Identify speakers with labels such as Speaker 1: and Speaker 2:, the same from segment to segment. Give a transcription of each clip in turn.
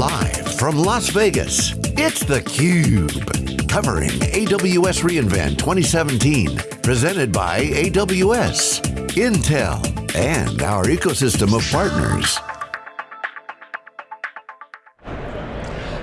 Speaker 1: Live from Las Vegas, it's theCUBE. Covering AWS reInvent 2017. Presented by AWS, Intel, and our ecosystem of partners.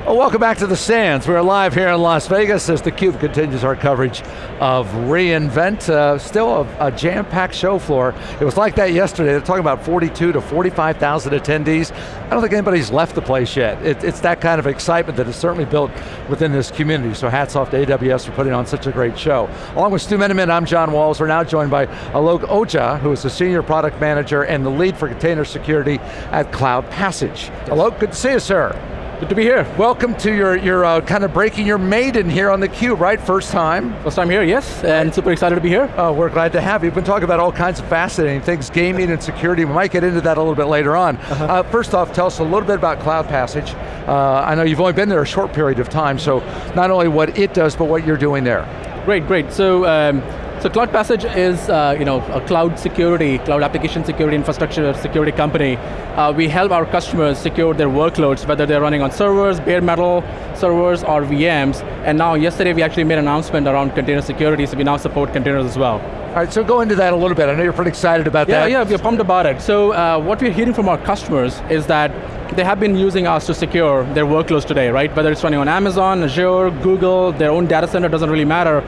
Speaker 2: Well, welcome back to the Sands. We're live here in Las Vegas as theCUBE continues our coverage of reInvent. Uh, still a, a jam-packed show floor. It was like that yesterday. They're talking about 42 to 45,000 attendees. I don't think anybody's left the place yet. It, it's that kind of excitement that is certainly built within this community. So hats off to AWS for putting on such a great show. Along with Stu Miniman, I'm John Walls. We're now joined by Alok Ojha, who is the Senior Product Manager and the lead for container security at Cloud Passage. Alok, good to see you, sir.
Speaker 3: Good to be here.
Speaker 2: Welcome to your, your uh, kind of breaking your maiden here on theCUBE, right? First time?
Speaker 3: First time here, yes, and super excited to be here.
Speaker 2: Oh, we're glad to have you. We've been talking about all kinds of fascinating things, gaming and security. We might get into that a little bit later on. Uh -huh. uh, first off, tell us a little bit about Cloud Passage. Uh, I know you've only been there a short period of time, so not only what it does, but what you're doing there.
Speaker 3: Great, great. So, um, so Cloud Passage is uh, you know, a cloud security, cloud application security infrastructure security company. Uh, we help our customers secure their workloads, whether they're running on servers, bare metal servers, or VMs. And now, yesterday we actually made an announcement around container security, so we now support containers as well.
Speaker 2: All right, so go into that a little bit. I know you're pretty excited about
Speaker 3: yeah,
Speaker 2: that.
Speaker 3: Yeah, yeah, we're pumped about it. So uh, what we're hearing from our customers is that they have been using us to secure their workloads today, right? Whether it's running on Amazon, Azure, Google, their own data center, doesn't really matter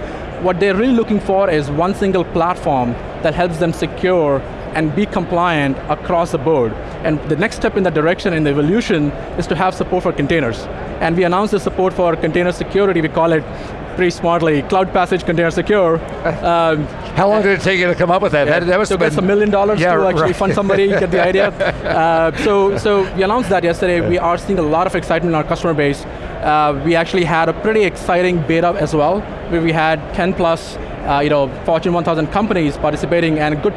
Speaker 3: what they're really looking for is one single platform that helps them secure and be compliant across the board. And the next step in that direction in the evolution is to have support for containers. And we announced the support for container security, we call it pretty smartly, Cloud Passage Container Secure.
Speaker 2: Um, How long did it take you to come up with that?
Speaker 3: Yeah,
Speaker 2: that, that
Speaker 3: was a million dollars yeah, to actually right. fund somebody, get the idea. Uh, so, so we announced that yesterday. We are seeing a lot of excitement in our customer base. Uh, we actually had a pretty exciting beta as well, where we had 10 plus uh, you know, Fortune 1000 companies participating and a good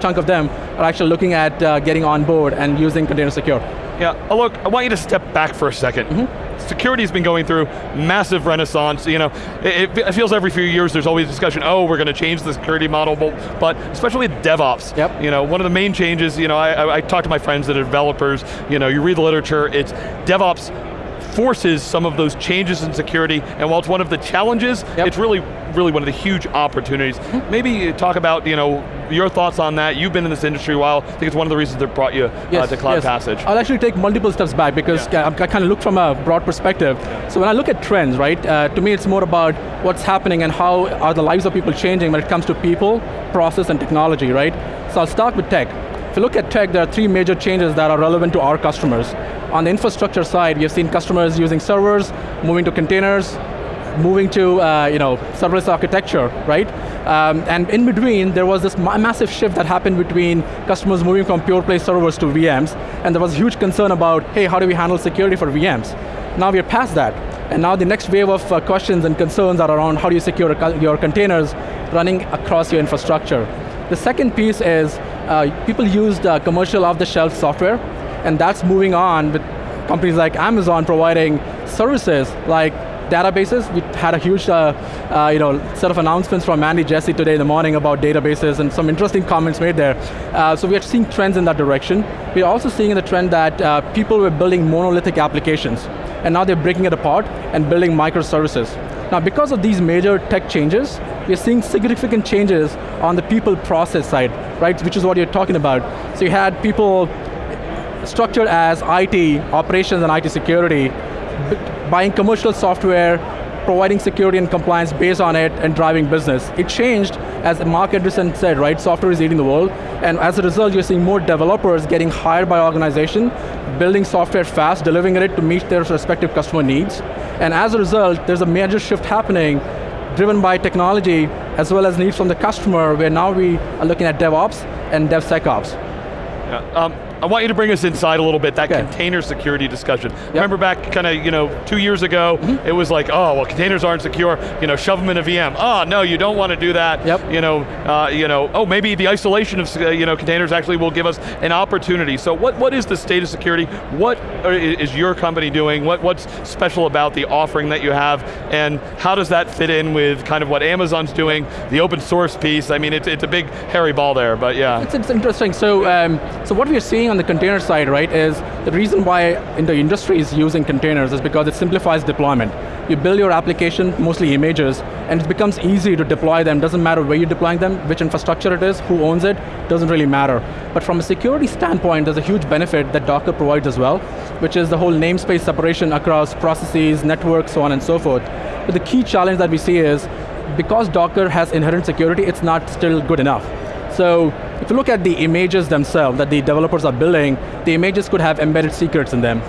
Speaker 3: chunk of them are actually looking at uh, getting on board and using Container Secure.
Speaker 4: Yeah, oh, look, I want you to step back for a 2nd mm -hmm. Security's been going through massive renaissance. You know, it, it, feels every few years there's always discussion, oh, we're going to change the security model, but especially DevOps.
Speaker 3: Yep.
Speaker 4: You know, one of the main changes, you know, I, I, I talk to my friends that are developers, you know, you read the literature, it's DevOps forces some of those changes in security, and while it's one of the challenges, yep. it's really, really one of the huge opportunities. Maybe talk about, you know, your thoughts on that. You've been in this industry a while. I think it's one of the reasons that brought you uh, yes, uh, to Cloud
Speaker 3: yes.
Speaker 4: Passage.
Speaker 3: I'll actually take multiple steps back because yeah. I, I kind of look from a broad perspective. So when I look at trends, right, uh, to me it's more about what's happening and how are the lives of people changing when it comes to people, process, and technology, right? So I'll start with tech. If you look at tech, there are three major changes that are relevant to our customers. On the infrastructure side, we have seen customers using servers, moving to containers, moving to uh, you know, serverless architecture, right? Um, and in between, there was this ma massive shift that happened between customers moving from pure play servers to VMs, and there was huge concern about, hey, how do we handle security for VMs? Now we're past that, and now the next wave of uh, questions and concerns are around how do you secure your containers running across your infrastructure. The second piece is people used uh, commercial off-the-shelf software and that's moving on with companies like Amazon providing services like databases. We had a huge uh, uh, you know, set of announcements from Andy Jassy today in the morning about databases and some interesting comments made there. Uh, so we are seeing trends in that direction. We're also seeing the trend that uh, people were building monolithic applications and now they're breaking it apart and building microservices. Now because of these major tech changes, we're seeing significant changes on the people process side, right, which is what you're talking about. So you had people structured as IT, operations and IT security, buying commercial software, providing security and compliance based on it and driving business. It changed, as Marc Andreessen said, right, software is eating the world, and as a result you're seeing more developers getting hired by organization, building software fast, delivering it to meet their respective customer needs, and as a result, there's a major shift happening driven by technology as well as needs from the customer where now we are looking at DevOps and DevSecOps.
Speaker 4: Yeah. Um, I want you to bring us inside a little bit, that okay. container security discussion. Yep. Remember back kind of, you know, two years ago, mm -hmm. it was like, oh, well, containers aren't secure, you know, shove them in a VM. Oh, no, you don't want to do that.
Speaker 3: Yep.
Speaker 4: You know, uh, you know, oh, maybe the isolation of, uh, you know, containers actually will give us an opportunity. So what, what is the state of security? What is your company doing? What, what's special about the offering that you have? And how does that fit in with kind of what Amazon's doing, the open source piece? I mean, it's, it's a big hairy ball there, but yeah.
Speaker 3: It's, it's interesting. So, um, so what we're seeing on the container side, right, is the reason why in the industry is using containers is because it simplifies deployment. You build your application, mostly images, and it becomes easy to deploy them. Doesn't matter where you're deploying them, which infrastructure it is, who owns it, doesn't really matter. But from a security standpoint, there's a huge benefit that Docker provides as well, which is the whole namespace separation across processes, networks, so on and so forth. But the key challenge that we see is, because Docker has inherent security, it's not still good enough. So if you look at the images themselves that the developers are building, the images could have embedded secrets in them.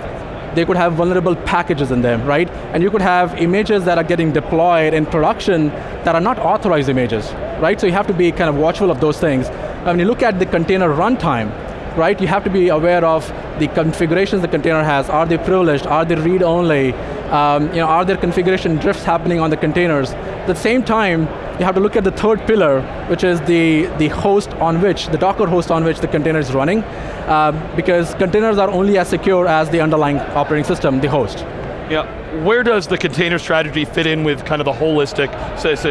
Speaker 3: They could have vulnerable packages in them, right? And you could have images that are getting deployed in production that are not authorized images, right? So you have to be kind of watchful of those things. When you look at the container runtime, right, you have to be aware of the configurations the container has. Are they privileged? Are they read-only? Um, you know, are there configuration drifts happening on the containers? At the same time, you have to look at the third pillar, which is the, the host on which, the Docker host on which the container is running, uh, because containers are only as secure as the underlying operating system, the host.
Speaker 4: Yeah, where does the container strategy fit in with kind of the holistic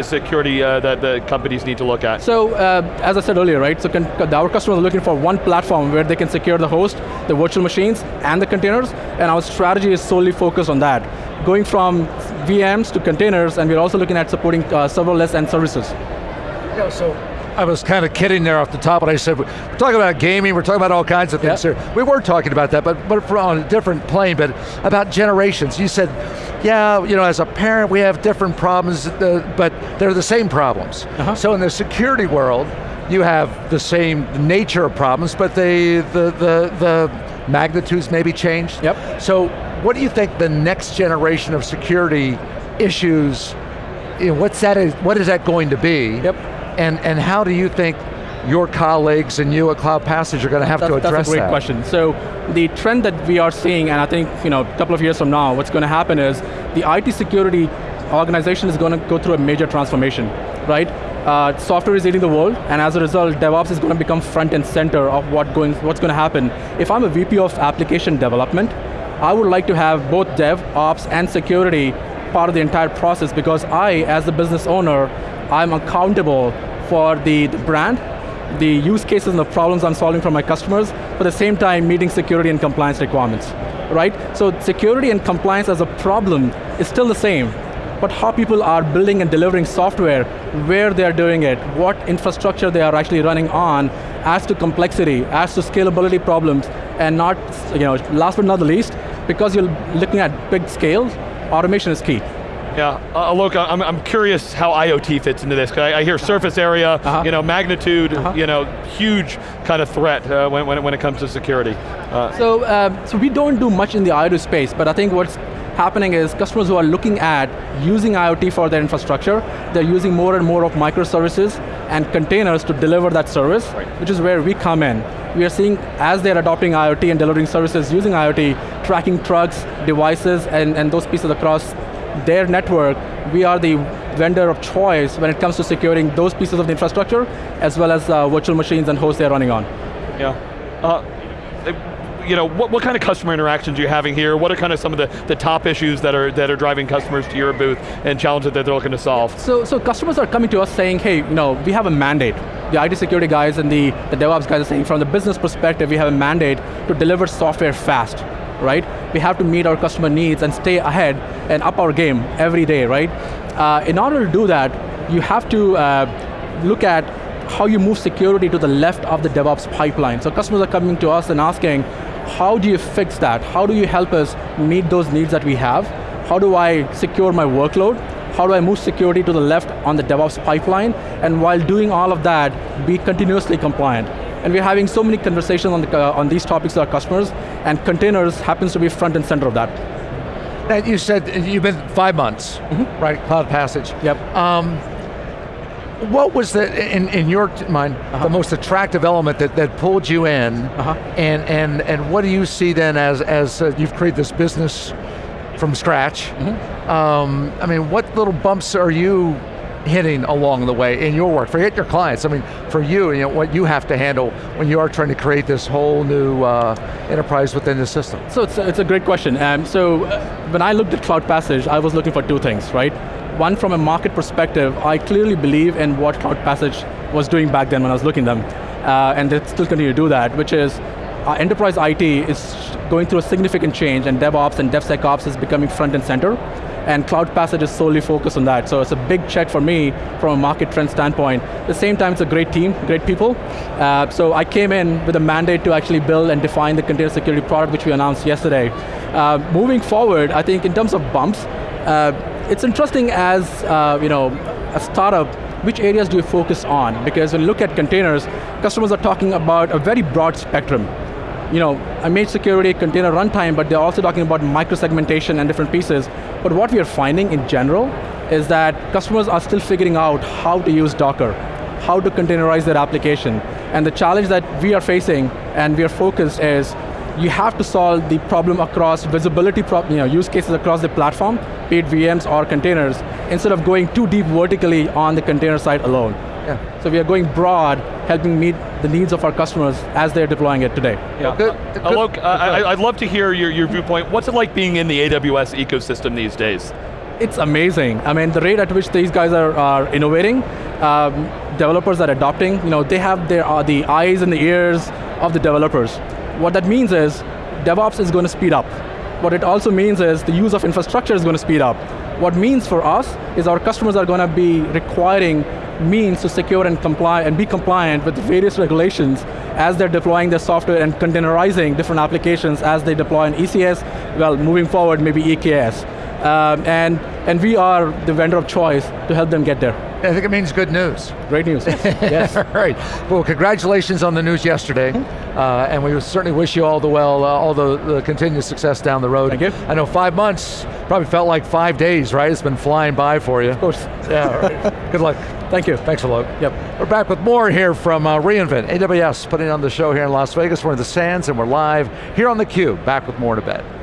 Speaker 4: security uh, that the companies need to look at?
Speaker 3: So, uh, as I said earlier, right, so our customers are looking for one platform where they can secure the host, the virtual machines, and the containers, and our strategy is solely focused on that. Going from VMs to containers, and we're also looking at supporting uh, serverless and services.
Speaker 2: Yeah, so I was kind of kidding there off the top, but I said, we're talking about gaming, we're talking about all kinds of things yep. here. We were talking about that, but, but on a different plane, but about generations. You said, yeah, you know, as a parent, we have different problems, uh, but they're the same problems. Uh -huh. So in the security world, you have the same nature of problems, but they, the, the, the magnitudes maybe changed.
Speaker 3: Yep.
Speaker 2: So what do you think the next generation of security issues, you know, what's that, what is that going to be?
Speaker 3: Yep.
Speaker 2: And, and how do you think your colleagues and you at Cloud Passage are going to have
Speaker 3: that's,
Speaker 2: to address
Speaker 3: that? That's a great
Speaker 2: that.
Speaker 3: question. So the trend that we are seeing, and I think you know, a couple of years from now, what's going to happen is the IT security organization is going to go through a major transformation, right? Uh, software is eating the world, and as a result, DevOps is going to become front and center of what going, what's going to happen. If I'm a VP of application development, I would like to have both DevOps and security part of the entire process because I, as the business owner, I'm accountable for the, the brand, the use cases and the problems I'm solving for my customers, but at the same time meeting security and compliance requirements, right? So security and compliance as a problem is still the same, but how people are building and delivering software, where they're doing it, what infrastructure they are actually running on, as to complexity, as to scalability problems, and not, you know, last but not the least, because you're looking at big scale, automation is key.
Speaker 4: Yeah, uh, look, I'm, I'm curious how IoT fits into this. I, I hear surface area, uh -huh. you know, magnitude, uh -huh. you know, huge kind of threat uh, when, when, it, when it comes to security.
Speaker 3: Uh, so, um, so we don't do much in the IoT space, but I think what's happening is customers who are looking at using IoT for their infrastructure, they're using more and more of microservices and containers to deliver that service, right. which is where we come in. We are seeing, as they're adopting IoT and delivering services using IoT, tracking trucks, devices, and, and those pieces across their network, we are the vendor of choice when it comes to securing those pieces of the infrastructure, as well as uh, virtual machines and hosts they're running on.
Speaker 4: Yeah. Uh, you know, what, what kind of customer interactions are you having here? What are kind of some of the, the top issues that are, that are driving customers to your booth and challenges that they're looking to solve?
Speaker 3: So, so customers are coming to us saying, hey, you know, we have a mandate. The IT security guys and the, the DevOps guys are saying, from the business perspective, we have a mandate to deliver software fast, right? We have to meet our customer needs and stay ahead and up our game every day, right? Uh, in order to do that, you have to uh, look at how you move security to the left of the DevOps pipeline. So customers are coming to us and asking, how do you fix that? How do you help us meet those needs that we have? How do I secure my workload? How do I move security to the left on the DevOps pipeline? And while doing all of that, be continuously compliant. And we're having so many conversations on, the, uh, on these topics with our customers, and containers happens to be front and center of that.
Speaker 2: Now you said you've been five months, mm -hmm. right, Cloud Passage.
Speaker 3: Yep. Um,
Speaker 2: what was the, in, in your mind, uh -huh. the most attractive element that, that pulled you in, uh -huh. and, and, and what do you see then as, as uh, you've created this business from scratch? Mm -hmm. um, I mean, what little bumps are you hitting along the way in your work? Forget your clients, I mean, for you, you know, what you have to handle when you are trying to create this whole new uh, enterprise within the system.
Speaker 3: So it's a, it's a great question. Um, so uh, when I looked at Cloud Passage, I was looking for two things, right? One, from a market perspective, I clearly believe in what Cloud Passage was doing back then when I was looking at them, uh, and they still continue to do that, which is uh, enterprise IT is going through a significant change and DevOps and DevSecOps is becoming front and center and Cloud Passage is solely focused on that. So it's a big check for me from a market trend standpoint. At the same time, it's a great team, great people. Uh, so I came in with a mandate to actually build and define the container security product which we announced yesterday. Uh, moving forward, I think in terms of bumps, uh, it's interesting as uh, you know, a startup, which areas do you focus on? Because when you look at containers, customers are talking about a very broad spectrum you know, image security container runtime, but they're also talking about microsegmentation and different pieces. But what we are finding in general is that customers are still figuring out how to use Docker, how to containerize their application. And the challenge that we are facing and we are focused is you have to solve the problem across visibility you know, use cases across the platform, be it VMs or containers, instead of going too deep vertically on the container side alone. Yeah. So we are going broad, helping meet the needs of our customers as they're deploying it today.
Speaker 4: Yeah. Good. good. Alok, uh, I, would love to hear your, your viewpoint. What's it like being in the AWS ecosystem these days?
Speaker 3: It's amazing. I mean, the rate at which these guys are, are innovating, um, developers are adopting, you know, they have their, uh, the eyes and the ears of the developers. What that means is, DevOps is going to speed up. What it also means is the use of infrastructure is going to speed up. What means for us is our customers are going to be requiring means to secure and comply and be compliant with various regulations as they're deploying their software and containerizing different applications as they deploy in ECS, well, moving forward, maybe EKS. Um, and, and we are the vendor of choice to help them get there.
Speaker 2: I think it means good news.
Speaker 3: Great news, yes.
Speaker 2: all right, well congratulations on the news yesterday, uh, and we certainly wish you all the well, uh, all the, the, continued success down the road.
Speaker 3: Thank you.
Speaker 2: I know five months probably felt like five days, right? It's been flying by for you.
Speaker 3: Of course.
Speaker 2: Yeah, right. good luck.
Speaker 3: Thank you.
Speaker 2: Thanks a lot.
Speaker 3: Yep.
Speaker 2: We're back with more here from uh, reInvent, AWS putting on the show here in Las Vegas. We're in the Sands and we're live here on theCUBE. Back with more in a bit.